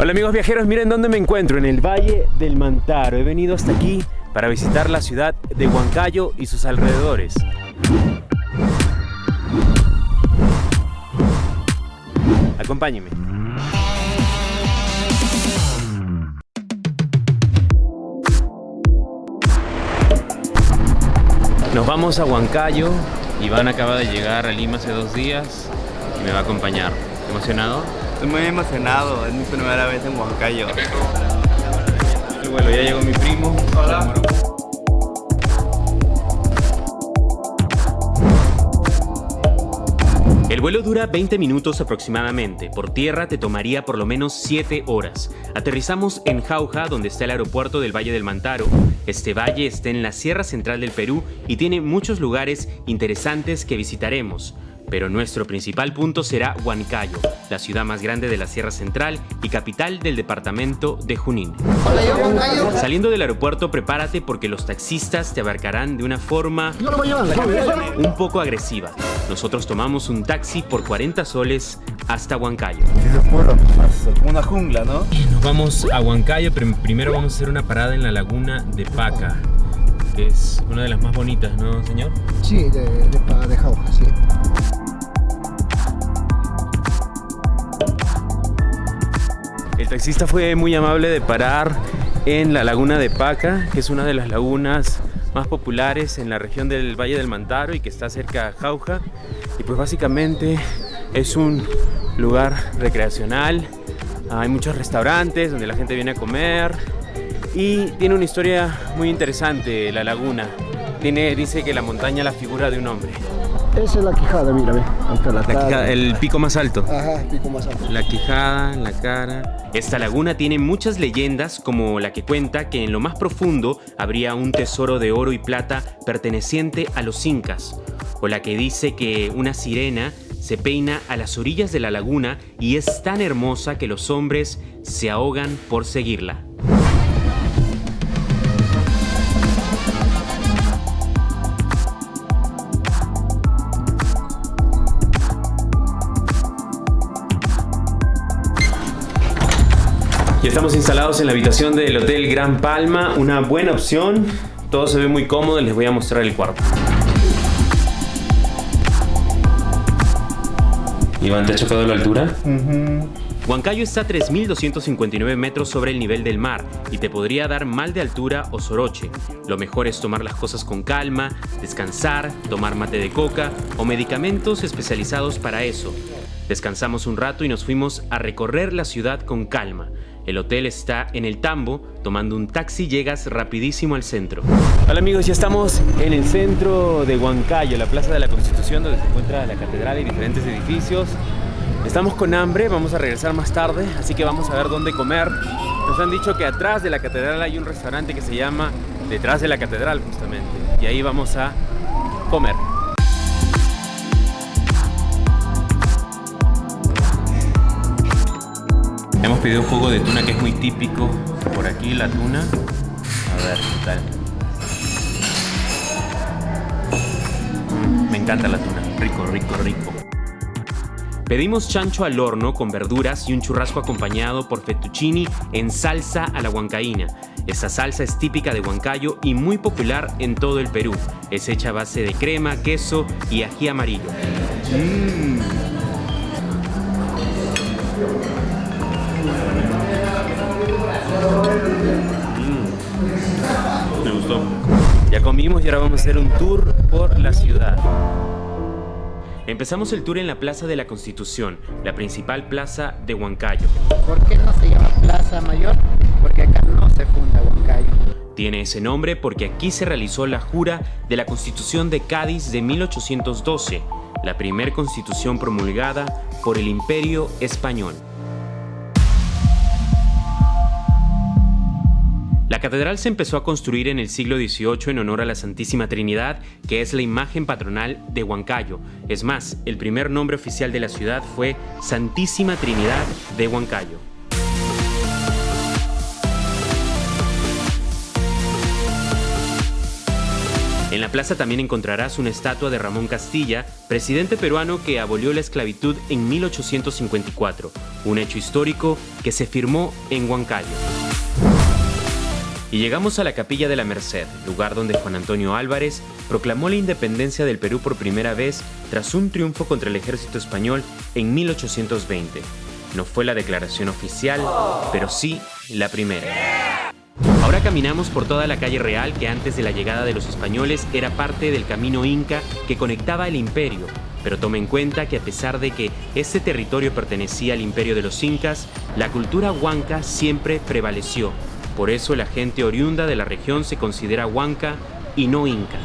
Hola amigos viajeros, miren dónde me encuentro, en el Valle del Mantaro. He venido hasta aquí para visitar la ciudad de Huancayo y sus alrededores. Acompáñenme. Nos vamos a Huancayo. Iván acaba de llegar a Lima hace dos días y me va a acompañar. ¿Emocionado? Estoy muy emocionado, es mi primera vez en Huancayo. Ya llegó mi primo. Hola. El vuelo dura 20 minutos aproximadamente. Por tierra te tomaría por lo menos 7 horas. Aterrizamos en Jauja, donde está el aeropuerto del Valle del Mantaro. Este valle está en la Sierra Central del Perú y tiene muchos lugares interesantes que visitaremos pero nuestro principal punto será Huancayo, la ciudad más grande de la Sierra Central y capital del departamento de Junín. Saliendo del aeropuerto, prepárate porque los taxistas te abarcarán de una forma un poco agresiva. Nosotros tomamos un taxi por 40 soles hasta Huancayo. Una jungla, ¿no? Nos vamos a Huancayo, pero primero vamos a hacer una parada en la laguna de Paca, que es una de las más bonitas, ¿no, señor? Sí, de, de, de Jauja, sí. El taxista fue muy amable de parar en la laguna de Paca, que es una de las lagunas más populares en la región del Valle del Mantaro y que está cerca de Jauja. Y pues básicamente es un lugar recreacional. Hay muchos restaurantes donde la gente viene a comer y tiene una historia muy interesante la laguna. Tiene, dice que la montaña la figura de un hombre. Esa es la quijada, mira, ve. La la quijada, el pico más alto. Ajá, el pico más alto. La quijada, la cara. Esta laguna tiene muchas leyendas, como la que cuenta que en lo más profundo habría un tesoro de oro y plata perteneciente a los incas, o la que dice que una sirena se peina a las orillas de la laguna y es tan hermosa que los hombres se ahogan por seguirla. Estamos instalados en la habitación del Hotel Gran Palma, una buena opción. Todo se ve muy cómodo, les voy a mostrar el cuarto. Iván, ¿te ha chocado la altura? Huancayo está a 3.259 metros sobre el nivel del mar y te podría dar mal de altura o soroche. Lo mejor es tomar las cosas con calma, descansar, tomar mate de coca o medicamentos especializados para eso. Descansamos un rato y nos fuimos a recorrer la ciudad con calma. El hotel está en el Tambo, tomando un taxi llegas rapidísimo al centro. Hola amigos, ya estamos en el centro de Huancayo, la Plaza de la Constitución, donde se encuentra la catedral y diferentes edificios. Estamos con hambre, vamos a regresar más tarde, así que vamos a ver dónde comer. Nos han dicho que atrás de la catedral hay un restaurante que se llama Detrás de la Catedral, justamente. Y ahí vamos a comer. Hemos pedido un jugo de tuna que es muy típico por aquí, la tuna. A ver, ¿qué tal? Me encanta la tuna, rico, rico, rico. Pedimos chancho al horno con verduras y un churrasco acompañado por fettuccini en salsa a la huancaína. Esta salsa es típica de Huancayo y muy popular en todo el Perú. Es hecha a base de crema, queso y ají amarillo. Mmm. Me gustó. Ya comimos y ahora vamos a hacer un tour por la ciudad. Empezamos el tour en la Plaza de la Constitución, la principal plaza de Huancayo. ¿Por qué no se llama Plaza Mayor? Porque acá no se funda Huancayo. Tiene ese nombre porque aquí se realizó la jura de la Constitución de Cádiz de 1812, la primera constitución promulgada por el Imperio Español. La catedral se empezó a construir en el siglo XVIII en honor a la Santísima Trinidad, que es la imagen patronal de Huancayo. Es más, el primer nombre oficial de la ciudad fue Santísima Trinidad de Huancayo. En la plaza también encontrarás una estatua de Ramón Castilla, presidente peruano que abolió la esclavitud en 1854, un hecho histórico que se firmó en Huancayo. Y llegamos a la Capilla de la Merced, lugar donde Juan Antonio Álvarez proclamó la independencia del Perú por primera vez tras un triunfo contra el ejército español en 1820. No fue la declaración oficial, pero sí la primera. Ahora caminamos por toda la calle real que antes de la llegada de los españoles era parte del camino inca que conectaba el imperio, pero tome en cuenta que a pesar de que este territorio pertenecía al imperio de los incas, la cultura huanca siempre prevaleció por eso la gente oriunda de la región se considera huanca y no inca.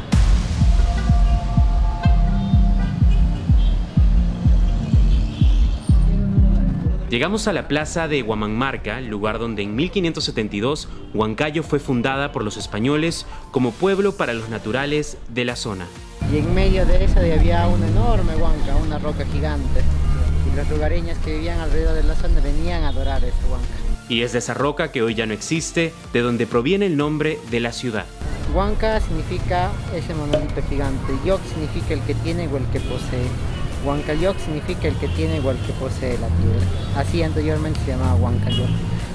Llegamos a la plaza de Huamanmarca, lugar donde en 1572 Huancayo fue fundada por los españoles como pueblo para los naturales de la zona. Y en medio de eso había una enorme huanca, una roca gigante. Y los lugareños que vivían alrededor de la zona venían a adorar esa huanca. Y es de esa roca que hoy ya no existe, de donde proviene el nombre de la ciudad. Huanca significa ese monolito gigante, Yoc significa el que tiene o el que posee. Huancayoc significa el que tiene o el que posee la tierra. Así anteriormente se llamaba Huancayoc.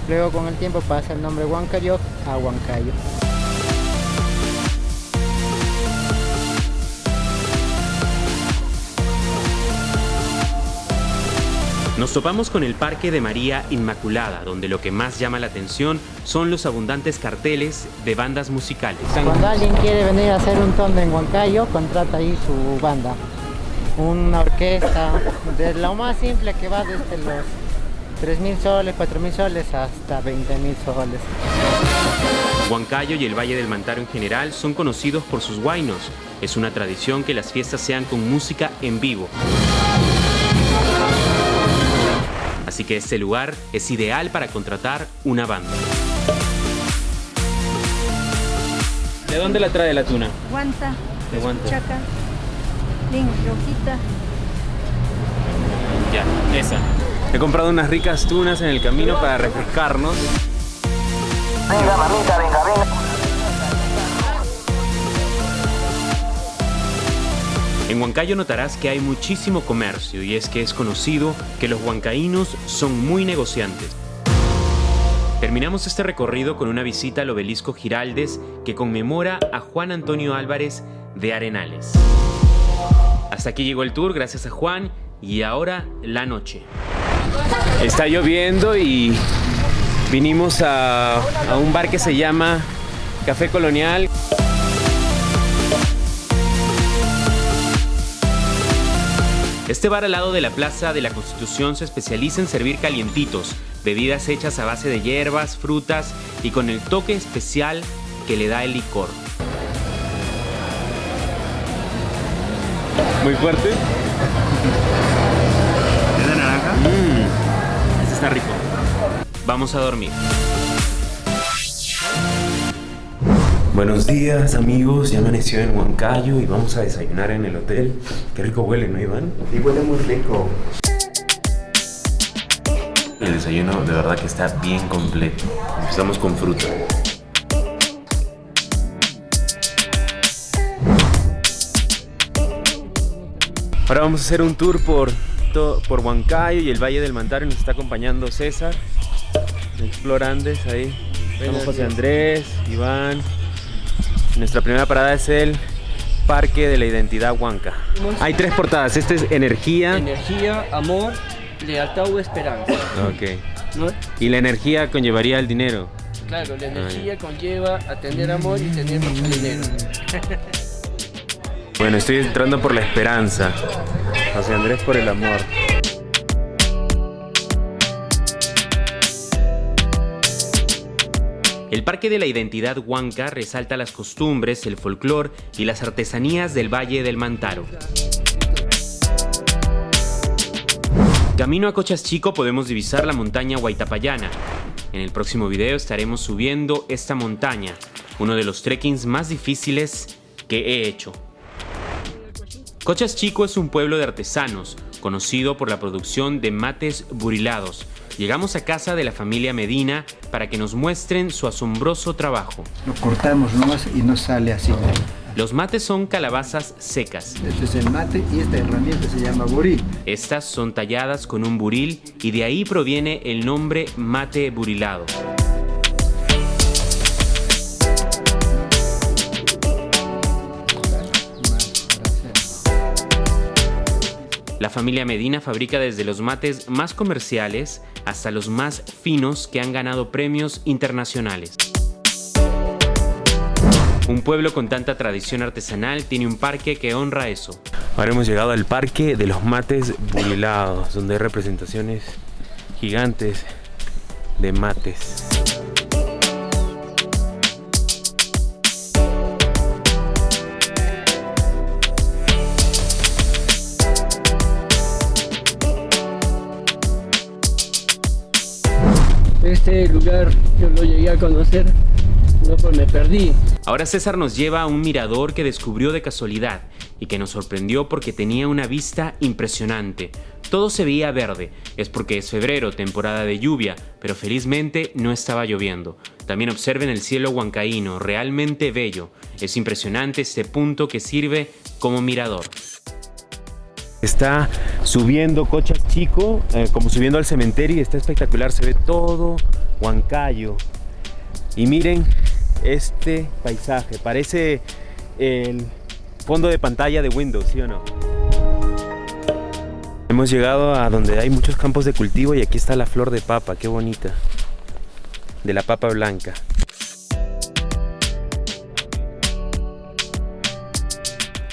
Luego con el tiempo pasa el nombre Huancayoc a Huancayo. Nos topamos con el Parque de María Inmaculada, donde lo que más llama la atención son los abundantes carteles de bandas musicales. Cuando alguien quiere venir a hacer un tono en Huancayo, contrata ahí su banda. Una orquesta, de lo más simple que va desde los 3.000 soles, 4.000 soles hasta 20.000 soles. Huancayo y el Valle del Mantaro en general son conocidos por sus guainos. Es una tradición que las fiestas sean con música en vivo. Así que este lugar es ideal para contratar una banda. ¿De dónde la trae la tuna? Guanta, de Guanta. Chaca, Rojita. Ya, esa. He comprado unas ricas tunas en el camino para refrescarnos. Venga, mamita, venga, venga. En Huancayo notarás que hay muchísimo comercio y es que es conocido que los huancaínos son muy negociantes. Terminamos este recorrido con una visita al obelisco Giraldes que conmemora a Juan Antonio Álvarez de Arenales. Hasta aquí llegó el tour, gracias a Juan, y ahora la noche. Está lloviendo y vinimos a, a un bar que se llama Café Colonial. Este bar al lado de la Plaza de la Constitución se especializa en servir calientitos, bebidas hechas a base de hierbas, frutas y con el toque especial que le da el licor. Muy fuerte. ¿Es de naranja? Mmm, este está rico. Vamos a dormir. Buenos días amigos, ya amaneció en Huancayo y vamos a desayunar en el hotel. Qué rico huele, ¿no Iván? Sí, huele muy rico. El desayuno de verdad que está bien completo. Empezamos con fruta. Ahora vamos a hacer un tour por, por Huancayo y el Valle del Mantaro y nos está acompañando César. Explorandes ahí. Estamos José Andrés, Iván, nuestra primera parada es el Parque de la Identidad Huanca. Hay tres portadas. Este es energía. Energía, amor, lealtad o esperanza. Ok. ¿Y la energía conllevaría el dinero? Claro, la energía conlleva a tener amor y tener mucho dinero. bueno, estoy entrando por la esperanza. José Andrés por el amor. El Parque de la Identidad Huanca resalta las costumbres, el folclor y las artesanías del Valle del Mantaro. Camino a Cochas Chico podemos divisar la montaña Huaytapayana. En el próximo video estaremos subiendo esta montaña, uno de los trekkings más difíciles que he hecho. Cochas Chico es un pueblo de artesanos, conocido por la producción de mates burilados, Llegamos a casa de la familia Medina para que nos muestren su asombroso trabajo. Lo cortamos nomás y nos sale así. Los mates son calabazas secas. Este es el mate y esta herramienta se llama buril. Estas son talladas con un buril y de ahí proviene el nombre mate burilado. La familia Medina fabrica desde los mates más comerciales hasta los más finos que han ganado premios internacionales. Un pueblo con tanta tradición artesanal tiene un parque que honra eso. Ahora hemos llegado al parque de los mates burilados, donde hay representaciones gigantes de mates. Este lugar yo lo llegué a conocer, no pues me perdí. Ahora César nos lleva a un mirador que descubrió de casualidad y que nos sorprendió porque tenía una vista impresionante. Todo se veía verde, es porque es febrero, temporada de lluvia, pero felizmente no estaba lloviendo. También observen el cielo huancaíno, realmente bello. Es impresionante este punto que sirve como mirador. Está subiendo Cochas Chico, eh, como subiendo al cementerio y está espectacular, se ve todo Huancayo. Y miren este paisaje, parece el fondo de pantalla de Windows, ¿sí o no? Hemos llegado a donde hay muchos campos de cultivo y aquí está la flor de papa, qué bonita. De la papa blanca.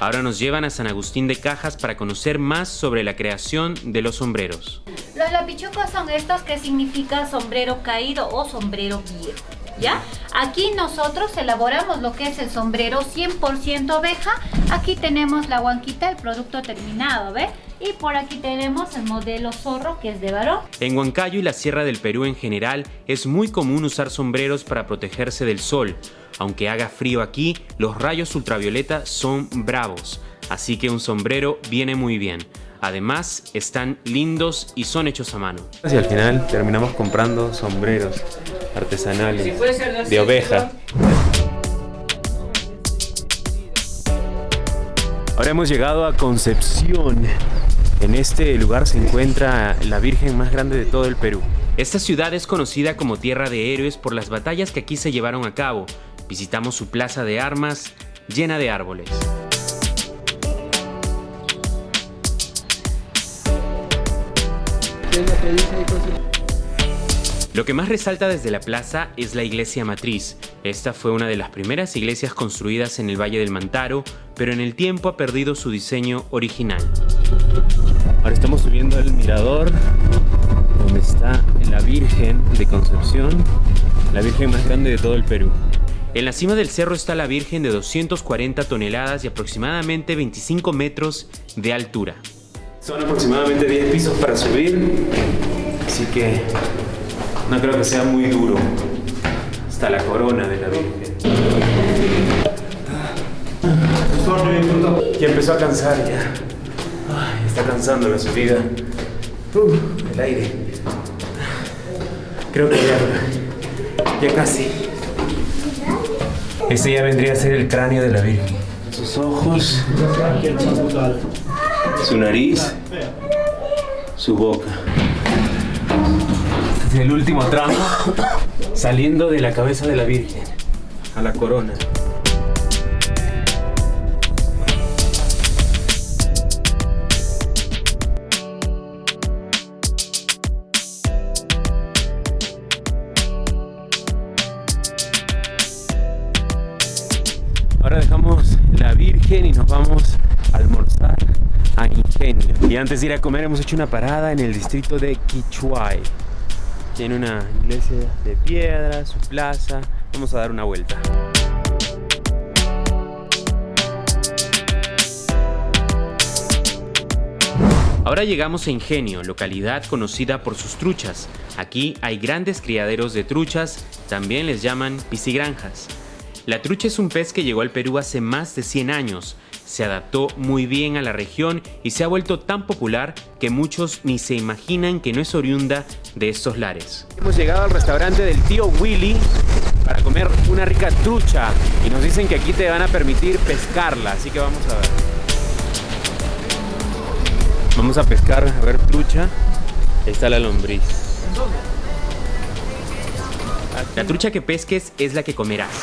Ahora nos llevan a San Agustín de Cajas para conocer más sobre la creación de los sombreros. Los lapichucos son estos que significa sombrero caído o sombrero viejo. ¿Ya? Aquí nosotros elaboramos lo que es el sombrero 100% oveja. Aquí tenemos la huanquita, el producto terminado, ¿ve? Y por aquí tenemos el modelo zorro que es de varón. En Huancayo y la Sierra del Perú en general es muy común usar sombreros para protegerse del sol. Aunque haga frío aquí, los rayos ultravioleta son bravos, así que un sombrero viene muy bien. Además, están lindos y son hechos a mano. Y al final terminamos comprando sombreros artesanales de oveja. Ahora hemos llegado a Concepción. En este lugar se encuentra la Virgen más grande de todo el Perú. Esta ciudad es conocida como Tierra de Héroes por las batallas que aquí se llevaron a cabo. Visitamos su plaza de armas llena de árboles. Lo que más resalta desde la plaza es la iglesia matriz. Esta fue una de las primeras iglesias construidas en el Valle del Mantaro, pero en el tiempo ha perdido su diseño original. Ahora estamos subiendo al mirador, donde está la Virgen de Concepción, la Virgen más grande de todo el Perú. En la cima del cerro está la Virgen de 240 toneladas y aproximadamente 25 metros de altura. Son aproximadamente 10 pisos para subir, así que no creo que sea muy duro. Hasta la corona de la Virgen. Ya empezó a cansar ya. Está cansando la subida. Uh, el aire. Creo que ya, ya casi. Este ya vendría a ser el cráneo de la Virgen. Sus ojos, su nariz, su boca. Este es el último tramo saliendo de la cabeza de la Virgen a la corona. Y antes de ir a comer hemos hecho una parada en el distrito de Quichuay. Tiene una iglesia de piedra, su plaza. Vamos a dar una vuelta. Ahora llegamos a Ingenio, localidad conocida por sus truchas. Aquí hay grandes criaderos de truchas, también les llaman piscigranjas. La trucha es un pez que llegó al Perú hace más de 100 años. Se adaptó muy bien a la región y se ha vuelto tan popular que muchos ni se imaginan que no es oriunda de estos lares. Hemos llegado al restaurante del tío Willy para comer una rica trucha y nos dicen que aquí te van a permitir pescarla, así que vamos a ver. Vamos a pescar, a ver trucha. Ahí está la lombriz. La trucha que pesques es la que comerás.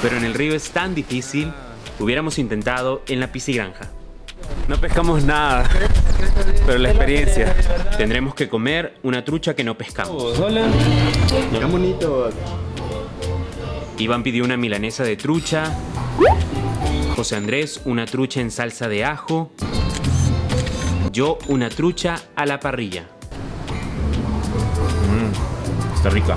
Pero en el río es tan difícil, hubiéramos intentado en la piscigranja. No pescamos nada, pero la experiencia. Tendremos que comer una trucha que no pescamos. Hola. Qué bonito. Iván pidió una milanesa de trucha. José Andrés una trucha en salsa de ajo. Yo una trucha a la parrilla. Mm, está rica.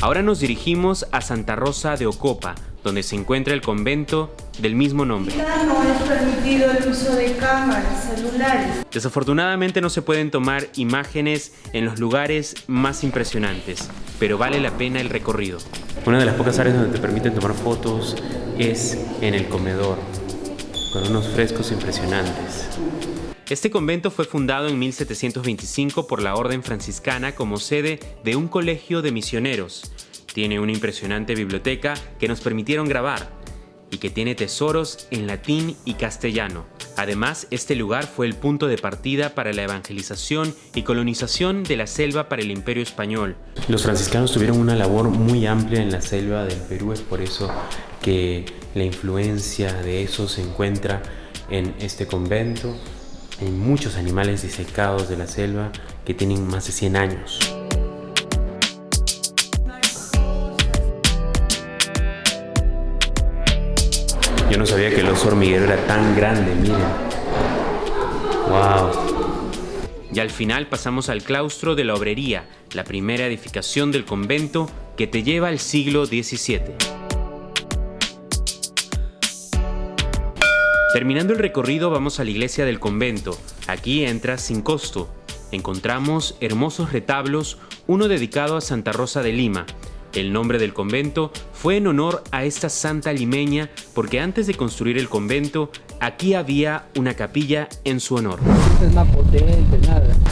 Ahora nos dirigimos a Santa Rosa de Ocopa, donde se encuentra el convento del mismo nombre. No es permitido el uso de cámaras, celulares. Desafortunadamente no se pueden tomar imágenes en los lugares más impresionantes, pero vale la pena el recorrido. Una de las pocas áreas donde te permiten tomar fotos es en el comedor, con unos frescos impresionantes. Este convento fue fundado en 1725 por la Orden Franciscana como sede de un colegio de misioneros. Tiene una impresionante biblioteca que nos permitieron grabar y que tiene tesoros en latín y castellano. Además, este lugar fue el punto de partida para la evangelización y colonización de la selva para el imperio español. Los franciscanos tuvieron una labor muy amplia en la selva del Perú, es por eso que la influencia de eso se encuentra en este convento hay muchos animales disecados de la selva que tienen más de 100 años. Yo no sabía que el oso hormiguero era tan grande, miren. ¡Wow! Y al final pasamos al claustro de la obrería, la primera edificación del convento que te lleva al siglo XVII. Terminando el recorrido vamos a la iglesia del convento. Aquí entras sin costo. Encontramos hermosos retablos, uno dedicado a Santa Rosa de Lima. El nombre del convento fue en honor a esta santa limeña porque antes de construir el convento, aquí había una capilla en su honor.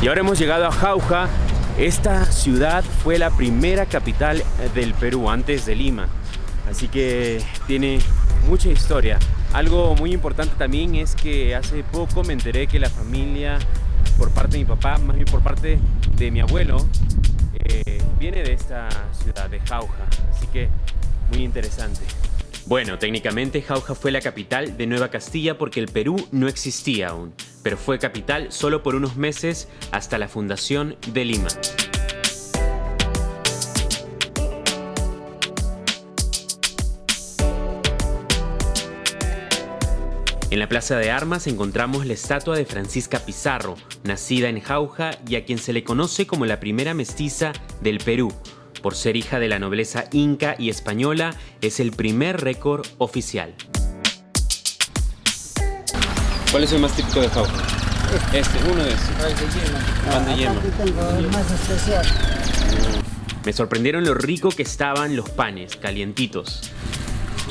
Y ahora hemos llegado a Jauja. Esta ciudad fue la primera capital del Perú antes de Lima. Así que tiene mucha historia. Algo muy importante también es que hace poco me enteré que la familia, por parte de mi papá, más bien por parte de mi abuelo, eh, viene de esta ciudad, de Jauja. Así que muy interesante. Bueno, técnicamente Jauja fue la capital de Nueva Castilla porque el Perú no existía aún, pero fue capital solo por unos meses hasta la fundación de Lima. En la Plaza de Armas encontramos la estatua de Francisca Pizarro, nacida en Jauja y a quien se le conoce como la primera mestiza del Perú. Por ser hija de la nobleza inca y española, es el primer récord oficial. ¿Cuál es el más típico de Jauja? Este, uno de estos. Pan de yema. Me sorprendieron lo rico que estaban los panes, calientitos.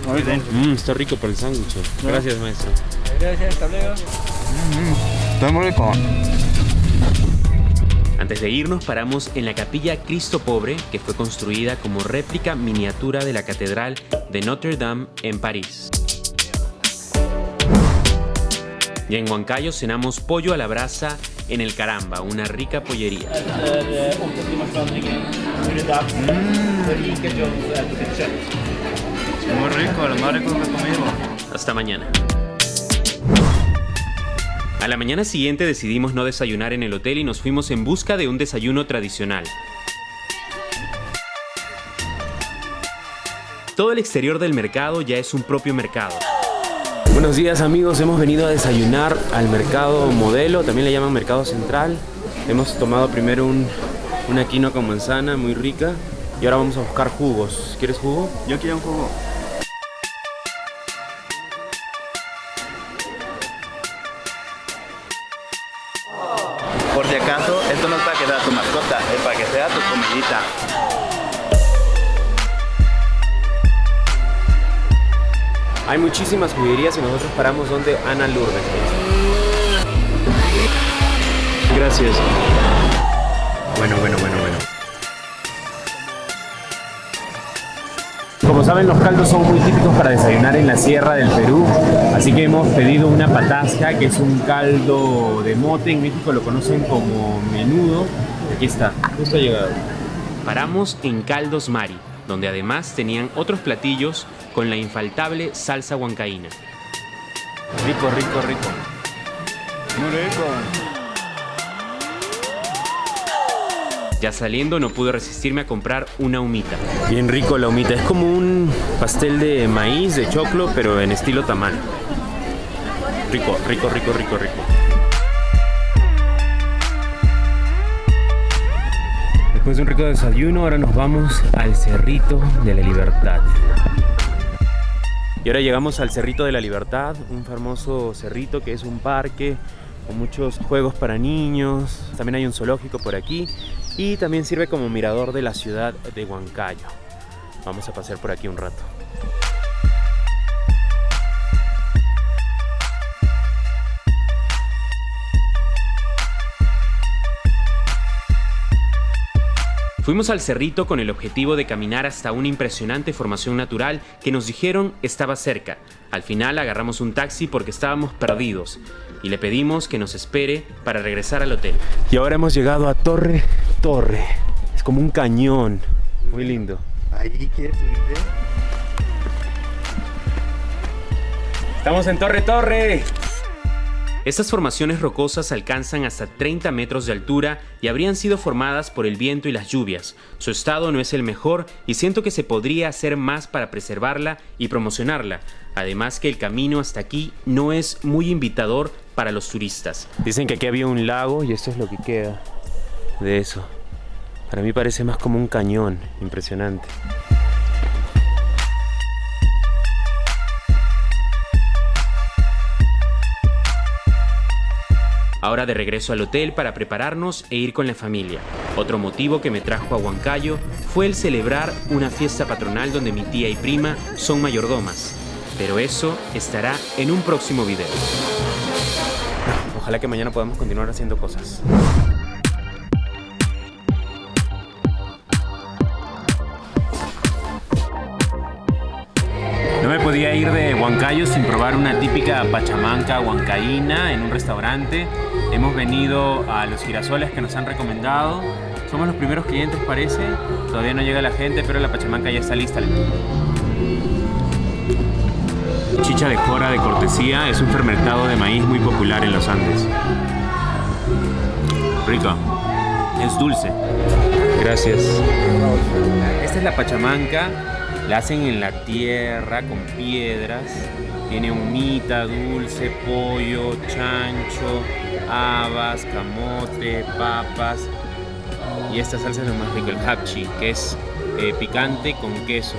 Mmm, está rico para el sándwich. Gracias, maestro. Gracias, hasta luego. está muy rico. Antes de irnos paramos en la capilla Cristo Pobre, que fue construida como réplica miniatura de la Catedral de Notre Dame en París. Y en Huancayo cenamos pollo a la brasa en el Caramba, una rica pollería. Muy rico, lo más rico que he comido. Hasta mañana. A la mañana siguiente decidimos no desayunar en el hotel y nos fuimos en busca de un desayuno tradicional. Todo el exterior del mercado ya es un propio mercado. Buenos días amigos, hemos venido a desayunar al mercado modelo, también le llaman mercado central. Hemos tomado primero un, una quinoa con manzana muy rica y ahora vamos a buscar jugos. ¿Quieres jugo? Yo quiero un jugo. Por si acaso, esto no es para que sea tu mascota, es para que sea tu comidita. Hay muchísimas juguerías y nosotros paramos donde Ana Lourdes. Gracias. Bueno, bueno, bueno, bueno. Saben, los caldos son muy típicos para desayunar en la sierra del Perú, así que hemos pedido una patasca, que es un caldo de mote, en México lo conocen como menudo. Aquí está, justo ha llegado. Paramos en Caldos Mari, donde además tenían otros platillos con la infaltable salsa huancaína. Rico, rico, rico. Muy rico. Ya saliendo no pude resistirme a comprar una humita. Bien rico la humita, es como un pastel de maíz, de choclo, pero en estilo tamal. Rico, rico, rico, rico, rico. Después de un rico desayuno, ahora nos vamos al Cerrito de la Libertad. Y ahora llegamos al Cerrito de la Libertad, un famoso cerrito que es un parque con muchos juegos para niños. También hay un zoológico por aquí y también sirve como mirador de la ciudad de Huancayo. Vamos a pasear por aquí un rato. Fuimos al cerrito con el objetivo de caminar hasta una impresionante formación natural que nos dijeron estaba cerca. Al final agarramos un taxi porque estábamos perdidos y le pedimos que nos espere para regresar al hotel. Y ahora hemos llegado a Torre Torre. Es como un cañón. Muy lindo. Ahí quieres subirte. Estamos en Torre Torre. Estas formaciones rocosas alcanzan hasta 30 metros de altura y habrían sido formadas por el viento y las lluvias. Su estado no es el mejor y siento que se podría hacer más para preservarla y promocionarla. Además que el camino hasta aquí no es muy invitador para los turistas. Dicen que aquí había un lago y esto es lo que queda de eso. Para mí parece más como un cañón, impresionante. Ahora de regreso al hotel para prepararnos e ir con la familia. Otro motivo que me trajo a Huancayo fue el celebrar una fiesta patronal donde mi tía y prima son mayordomas. Pero eso estará en un próximo video. Ojalá que mañana podamos continuar haciendo cosas. No me podía ir de Huancayo sin probar una típica pachamanca huancaína en un restaurante. Hemos venido a los girasoles que nos han recomendado. Somos los primeros clientes parece. Todavía no llega la gente, pero la pachamanca ya está lista. Chicha de jora de cortesía es un fermentado de maíz muy popular en los Andes. Rico. Es dulce. Gracias. Esta es la pachamanca. La hacen en la tierra con piedras. Tiene humita, dulce, pollo, chancho, habas, camote, papas. Y esta salsa es lo más rico, el hapchi, que es eh, picante con queso.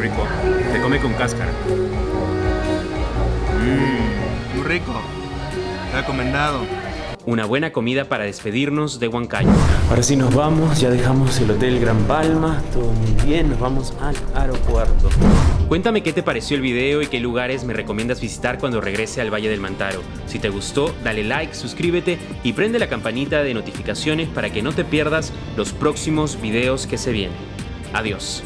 Rico. Se come con cáscara. Mmm, muy rico. Recomendado. Una buena comida para despedirnos de Huancayo. Ahora sí nos vamos, ya dejamos el Hotel Gran Palma, todo muy bien, nos vamos al aeropuerto. Cuéntame qué te pareció el video y qué lugares me recomiendas visitar cuando regrese al Valle del Mantaro. Si te gustó, dale like, suscríbete y prende la campanita de notificaciones para que no te pierdas los próximos videos que se vienen. Adiós.